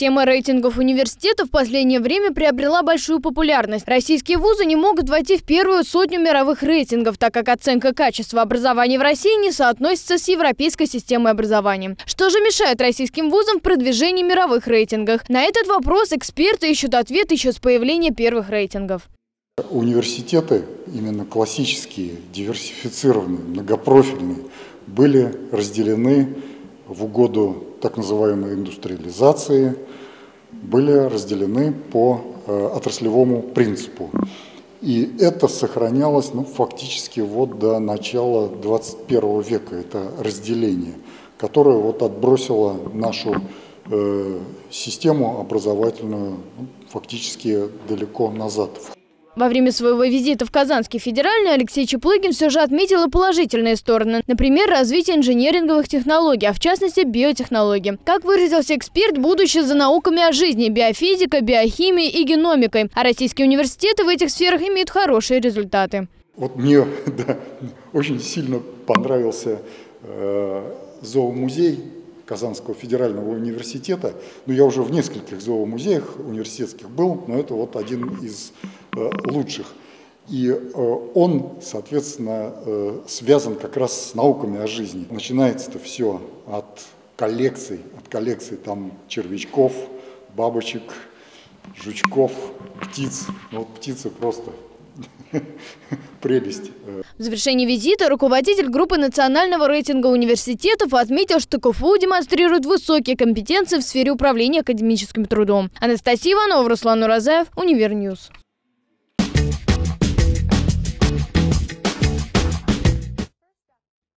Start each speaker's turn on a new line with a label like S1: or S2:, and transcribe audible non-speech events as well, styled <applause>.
S1: Тема рейтингов университетов в последнее время приобрела большую популярность. Российские вузы не могут войти в первую сотню мировых рейтингов, так как оценка качества образования в России не соотносится с европейской системой образования. Что же мешает российским вузам в продвижении мировых рейтингах? На этот вопрос эксперты ищут ответ еще с появления первых рейтингов.
S2: Университеты, именно классические, диверсифицированные, многопрофильные, были разделены в угоду так называемой индустриализации, были разделены по э, отраслевому принципу. И это сохранялось ну, фактически вот до начала 21 века, это разделение, которое вот отбросило нашу э, систему образовательную ну, фактически далеко назад.
S1: Во время своего визита в Казанский федеральный Алексей Чеплыгин все же отметил и положительные стороны. Например, развитие инженеринговых технологий, а в частности биотехнологий. Как выразился эксперт, будущее за науками о жизни, биофизикой, биохимией и геномикой. А российские университеты в этих сферах имеют хорошие результаты.
S2: Вот мне <laughs> да, очень сильно понравился э, зоомузей Казанского федерального университета. Ну, я уже в нескольких зоомузеях университетских был, но это вот один из лучших. И э, он, соответственно, э, связан как раз с науками о жизни. Начинается это все от коллекций, от коллекций там червячков, бабочек, жучков, птиц. Ну, вот птицы просто <laughs> прелесть.
S1: В завершении визита руководитель группы национального рейтинга университетов отметил, что КФУ демонстрирует высокие компетенции в сфере управления академическим трудом. Анастасия Иванова, Руслан Уразаев, Univer News.